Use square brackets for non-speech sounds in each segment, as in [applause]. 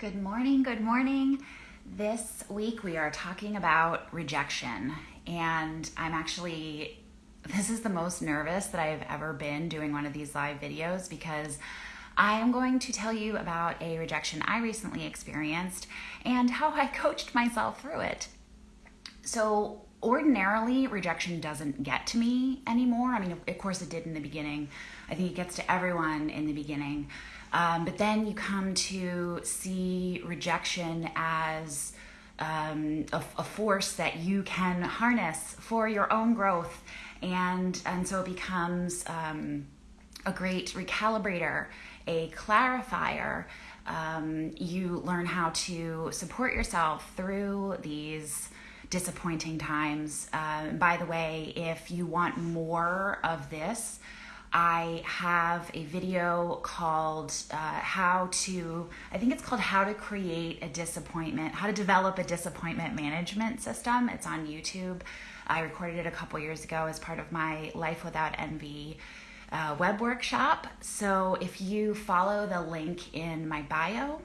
Good morning, good morning. This week we are talking about rejection, and I'm actually, this is the most nervous that I've ever been doing one of these live videos because I am going to tell you about a rejection I recently experienced and how I [laughs] coached myself through it. So, ordinarily, rejection doesn't get to me anymore. I mean, of course, it did in the beginning. I think it gets to everyone in the beginning. Um, but then you come to see rejection as um, a, a, force that you can harness for your own growth, and and so it becomes um, a great recalibrator, a clarifier. Um, you learn how to support yourself through these disappointing times. Uh, by the way, if you want more of this, I have a video called uh, How to, I think it's called How to Create a Disappointment, How to Develop a Disappointment Management System. It's on YouTube. I recorded it a couple years ago as part of my Life Without Envy uh, web workshop. So if you follow the link in my bio,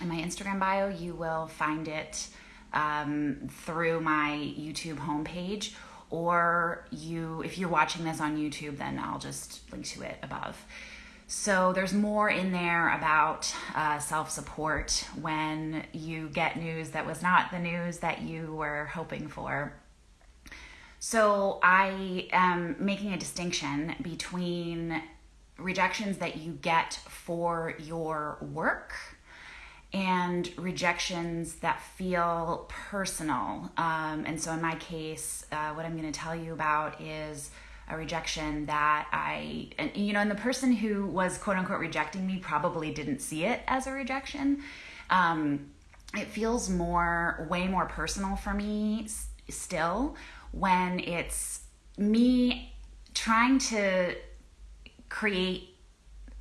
in my Instagram bio, you will find it um, through my YouTube homepage or you if you're watching this on YouTube then I'll just link to it above. So there's more in there about uh, self-support when you get news that was not the news that you were hoping for. So I am making a distinction between rejections that you get for your work and rejections that feel personal. Um, and so, in my case, uh, what I'm going to tell you about is a rejection that I, and you know, and the person who was quote unquote rejecting me probably didn't see it as a rejection. Um, it feels more, way more personal for me s- still when it's me trying to create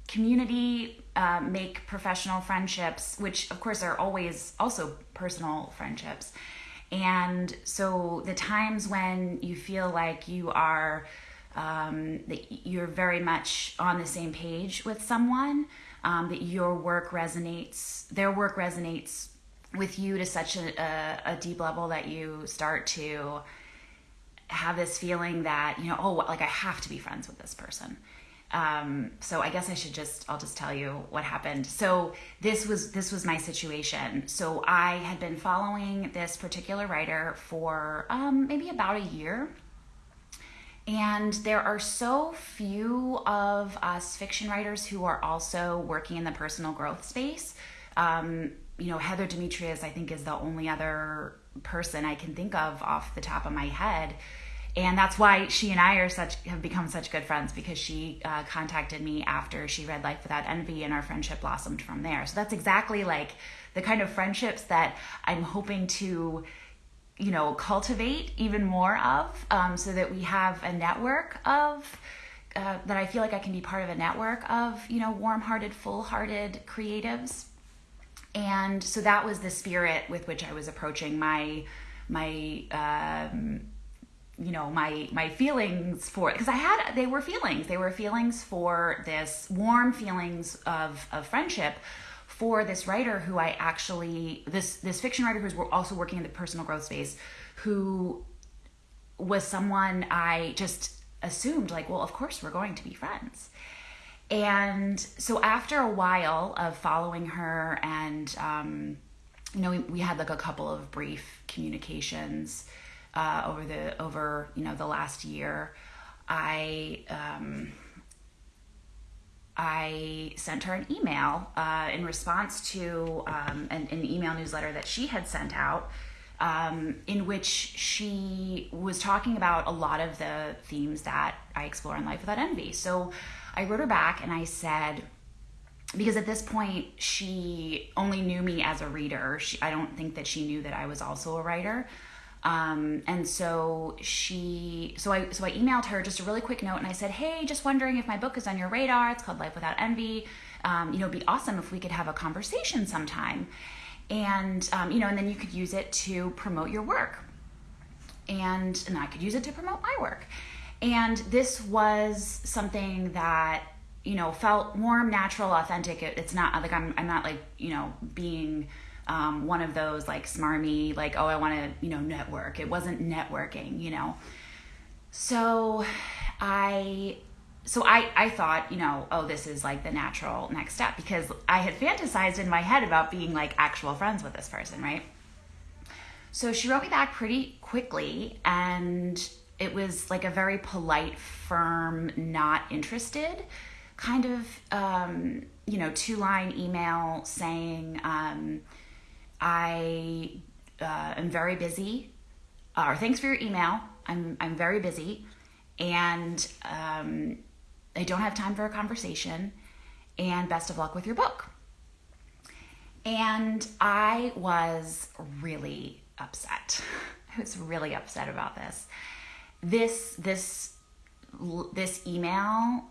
community uh, make professional friendships, which of course are always also personal friendships. And so the times when you feel like you are um, that you're very much on the same page with someone, um, that your work resonates, their work resonates with you to such a, a, a deep level that you start to have this feeling that you know, oh, like I have to be friends with this person um, so I guess I should just I'll just tell you what happened. So this was this was my situation. So I had been following this particular writer for um, maybe about a year. And there are so few of us fiction writers who are also working in the personal growth space. Um, you know, Heather Demetrios, I think, is the only other person I can think of off the top of my head and that's why she and I are such have become such good friends because she uh, contacted me after she read Life Without Envy, and our friendship blossomed from there. So that's exactly like the kind of friendships that I'm hoping to, you know, cultivate even more of, um, so that we have a network of. Uh, that I feel like I can be part of a network of, you know, warm-hearted, full-hearted creatives, and so that was the spirit with which I was approaching my my um, you know my my feelings for because i had they were feelings. They were feelings for this warm feelings of of friendship for this writer who i actually this this fiction writer who's also working in the personal growth space who was someone i just assumed like well of course we're going to be friends. And so after a while of following her and um you know we, we had like a couple of brief communications uh, over the over you know the last year. I um, I sent her an email uh, in response to um, an, an, email newsletter that she had sent out, um, in which she was talking about a lot of the themes that I explore in Life Without Envy. So I wrote her back and I said, because at this point she only knew me as a reader. She, I don't think that she knew that I was also a writer. Um, and so she, so I, so I emailed her just a really quick note and I said, Hey, just wondering if my book is on your radar. It's called Life Without Envy. Um, you know, it'd be awesome if we could have a conversation sometime. And, um, you know, and then you could use it to promote your work. And, and I could use it to promote my work. And this was something that you know, felt warm, natural, authentic. It, it's not like I'm, I'm not like, you know, being um, one of those like smarmy, like, oh, I want to, you know, network. It wasn't networking, you know. So I so I, I thought, you know, oh, this is like the natural next step because I had fantasized in my head about being like actual friends with this person, right? So she wrote me back pretty quickly and it was like a very polite, firm, not interested kind of, um, you know, two line email saying, um, I uh, am very busy, or thanks for your email. I'm, I'm very busy and um, I don't have time for a conversation, and best of luck with your book. And I was really upset. [laughs] I was really upset about this. This this this email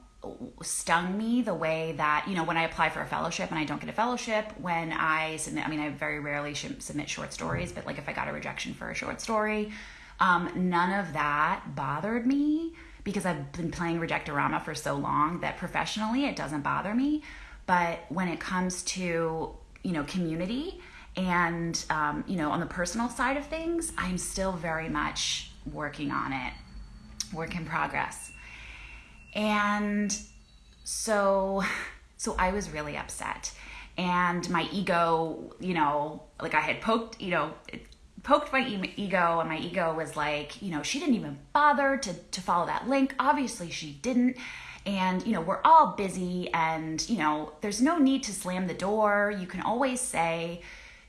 stung me the way that you know when I apply for a fellowship and I don't get a fellowship when I submit I mean I very rarely submit short stories but like if I got a rejection for a short story um, none of that bothered me because I've been playing Rejectorama for so long that professionally it doesn't bother me. But when it comes to, you know, community and, um, you know, on the personal side of things, I'm still very much working on it, work in progress. And so, so I was really upset. And my ego, you know, like I had poked, you know, poked my ego and my ego was like you know she didn't even bother to to follow that link. Obviously she didn't. And you know we're all busy and you know there's no need to slam the door. You can always say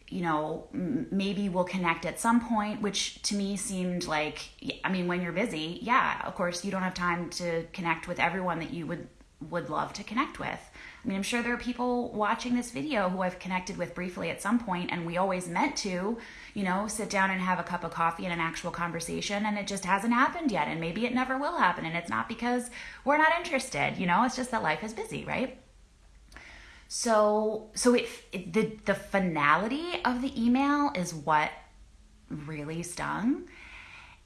you know maybe we'll connect at some point which to me seemed like i mean when you're busy yeah of course you don't have time to connect with everyone that you would would love to connect with I mean, I'm sure there are people watching this video who I've connected with briefly at some point, and we always meant to, you know, sit down and have a cup of coffee and an actual conversation, and it just hasn't happened yet, and maybe it never will happen. And it's not because we're not interested, you know, it's just that life is busy, right? So, so it, it the the finality of the email is what really stung.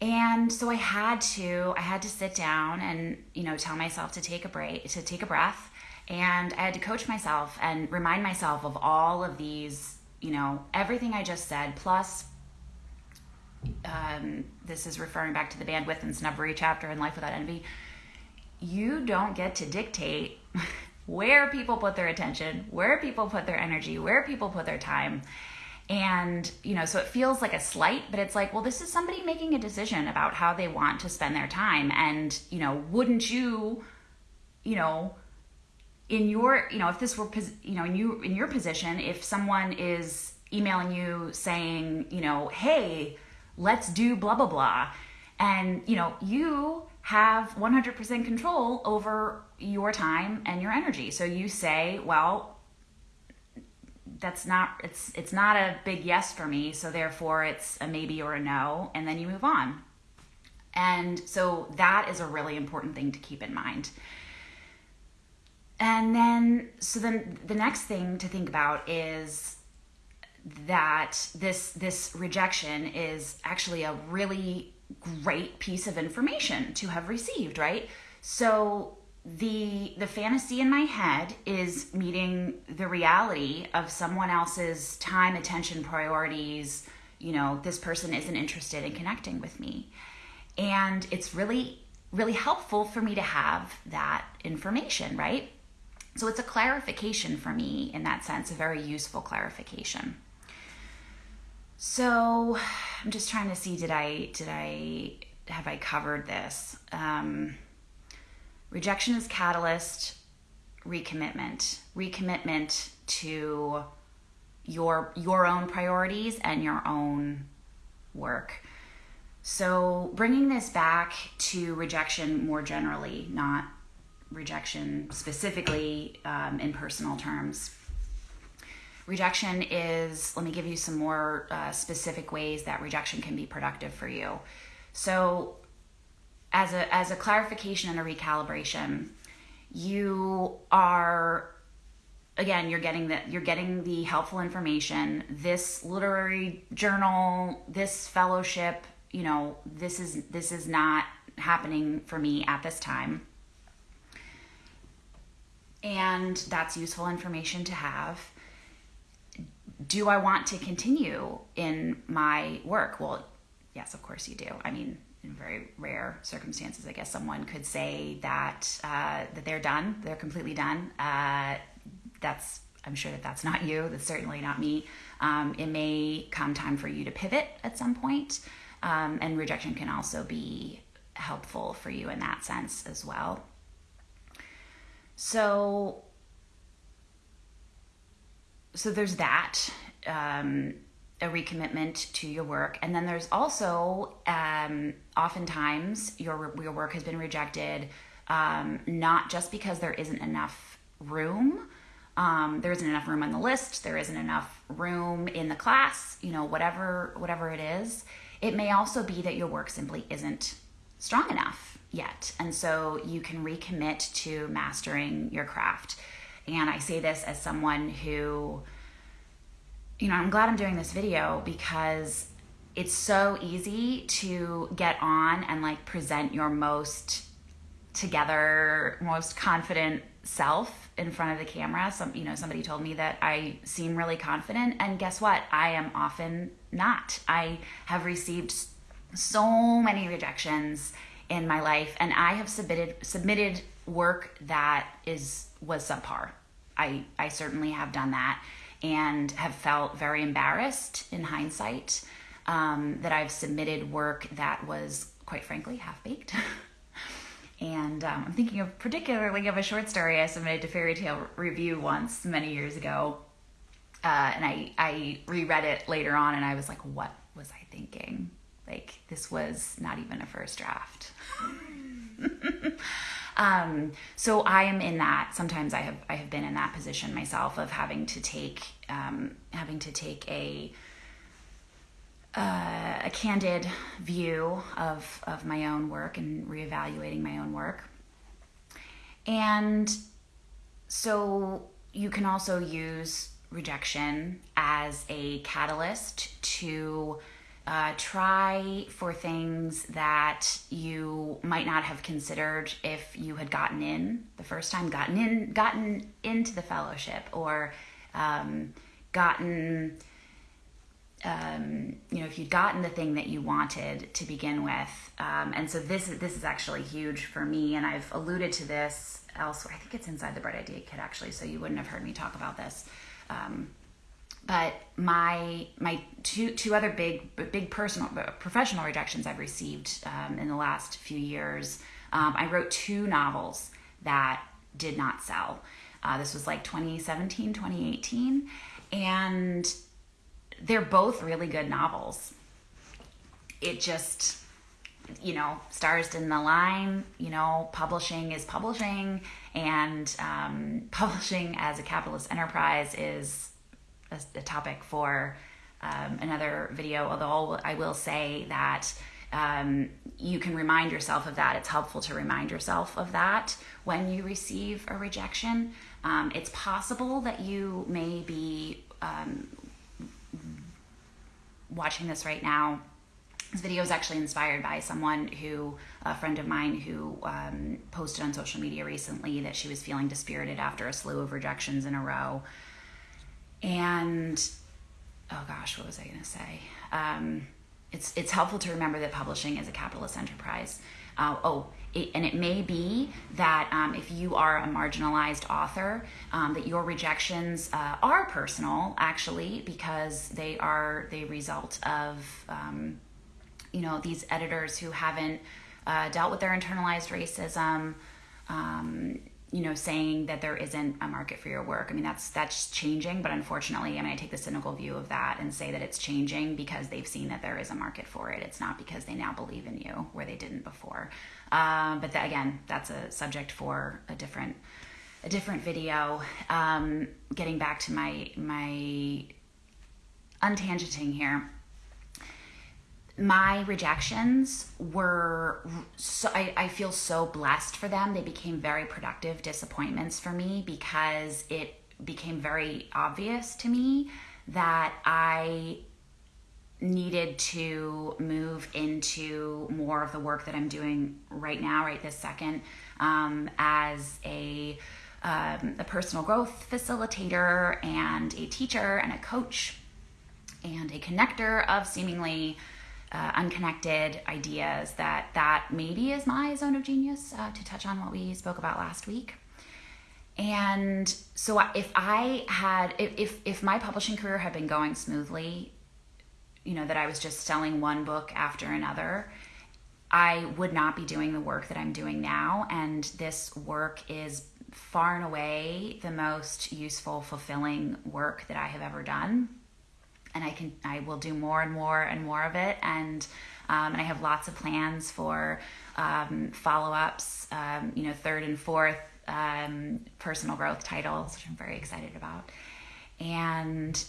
And so I had to I had to sit down and you know tell myself to take a break to take a breath and I had to coach myself and remind myself of all of these, you know, everything I just said, plus um, this is referring back to the bandwidth and snubbery chapter in Life Without Envy. You don't get to dictate where people put their attention, where people put their energy, where people put their time. And, you know, so it feels like a slight, but it's like, well, this is somebody making a decision about how they want to spend their time. And, you know, wouldn't you, you know, in your you know if this were you know in you in your position if someone is emailing you saying you know hey let's do blah blah blah and you know you have 100% control over your time and your energy. So you say well that's not it's it's not a big yes for me so therefore it's a maybe or a no and then you move on. And so that is a really important thing to keep in mind. And then, so then the next thing to think about is that this this rejection is actually a really great piece of information to have received, right? So the the fantasy in my head is meeting the reality of someone else's time, attention, priorities. You know, this person isn't interested in connecting with me. And it's really really helpful for me to have that information, right? So it's a clarification for me in that sense, a very useful clarification. So I'm just trying to see did I did I have I covered this? Um, rejection is catalyst, recommitment, recommitment to your your own priorities and your own work. So bringing this back to rejection more generally, not rejection specifically um, in personal terms. Rejection is, let me give you some more uh, specific ways that rejection can be productive for you. So, as a, as a clarification and a recalibration, you are again you're getting that you're getting the helpful information this literary journal this fellowship you know this is this is not happening for me at this time and that's useful information to have. Do I want to continue in my work? Well, yes, of course you do. I mean, in very rare circumstances, I guess someone could say that uh, that they're done, they're completely done. Uh, that's I'm sure that that's not you. That's certainly not me. Um, it may come time for you to pivot at some point, um, and rejection can also be helpful for you in that sense as well. So, so there's that. Um, a recommitment to your work. And then there's also um, oftentimes your your work has been rejected, um, not just because there isn't enough room. Um, there isn't enough room on the list. There isn't enough room in the class. You know, whatever whatever it is. It may also be that your work simply isn't strong enough yet, and so you can recommit to mastering your craft. And I say this as someone who you know, I'm glad I'm doing this video because it's so easy to get on and like present your most together, most confident self in front of the camera. Some, you know, somebody told me that I seem really confident, and guess what? I am often not. I have received so many rejections in my life, and I have submitted submitted work that is was subpar. I I certainly have done that and have felt very embarrassed in hindsight um, that I've submitted work that was, quite frankly, half baked. [laughs] and um, I'm thinking of particularly of a short story I submitted to Fairy Tale Review once many years ago. Uh, and I, I reread it later on and I was like, what was I thinking? Like, this was not even a first draft. [laughs] Um, so I am in that. Sometimes I have I have been in that position myself of having to take um, having to take a uh, a candid view of of my own work and reevaluating my own work. And so you can also use rejection as a catalyst to uh, try for things that you might not have considered if you had gotten in the first time, gotten in, gotten into the fellowship, or um, gotten, um, you know, if you'd gotten the thing that you wanted to begin with. Um, and so this is this is actually huge for me, and I've alluded to this elsewhere. I think it's inside the Bright Idea Kit actually, so you wouldn't have heard me talk about this. Um, but my my two two other big big personal professional rejections I've received um, in the last few years. Um, I wrote two novels that did not sell. Uh, this was like 2017, 2018, and they're both really good novels. It just you know, stars didn't align. You know, publishing is publishing, and um, [laughs] publishing as a capitalist enterprise is a, a topic for um, another video, although I will say that um, you can remind yourself of that. It's helpful to remind yourself of that when you receive a rejection. Um, it's possible that you may be um, watching this right now. This video is actually inspired by someone who, a friend of mine, who um, posted on social media recently that she was feeling dispirited after a slew of rejections in a row. And oh gosh, what was I going to say? Um, it's it's helpful to remember that publishing is a capitalist enterprise. Uh, oh, it, and it may be that um, if you are a marginalized author, um, that your rejections uh, are personal, actually, because they are the result of um, you know these editors who haven't uh, dealt with their internalized racism. You know saying that there isn't a market for your work. I mean that's that's changing but unfortunately i mean i take the cynical view of that and say that it's changing because they've seen that there is a market for it. It's not because they now believe in you where they didn't before. Um, but that, again that's a subject for a different a different video. Um, getting back to my my untangenting here my rejections were so I, I feel so blessed for them. They became very productive disappointments for me because it became very obvious to me that i needed to move into more of the work that i'm doing right now right this second um, as a um, a personal growth facilitator and a teacher and a coach and a connector of seemingly uh, unconnected ideas that that maybe is my zone of genius uh, to touch on what we spoke about last week. And so if i had if if my publishing career had been going smoothly you know that i was just selling one book after another i would not be doing the work that i'm doing now. And this work is far and away the most useful fulfilling work that i have ever done and I can I will do more and more and more of it. And um, and I have lots of plans for um, follow ups um, you know third and fourth um, personal growth titles which I'm very excited about. And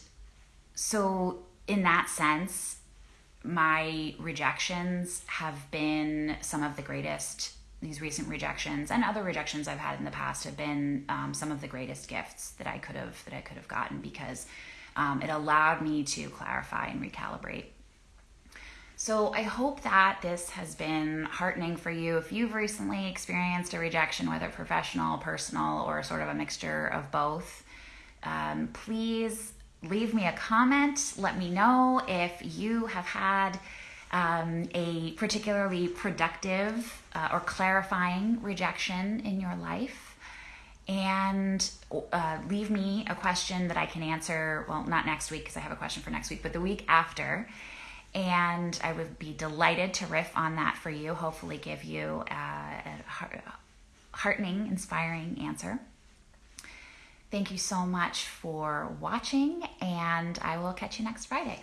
so in that sense my rejections have been some of the greatest these recent rejections and other rejections I've had in the past have been um, some of the greatest gifts that I could have that I could have gotten because um, it allowed me to clarify and recalibrate. So I hope that this has been heartening for you. If you've recently experienced a rejection, whether professional, personal, or sort of a mixture of both, um, please leave me a comment. Let me know if you have had um, a particularly productive uh, or clarifying rejection in your life and uh, leave me a question that I can answer. Well, not next week because I have a question for next week, but the week after. And I would be delighted to riff on that for you, hopefully, give you uh, a heartening, inspiring answer. Thank you so much for watching, and I will catch you next Friday.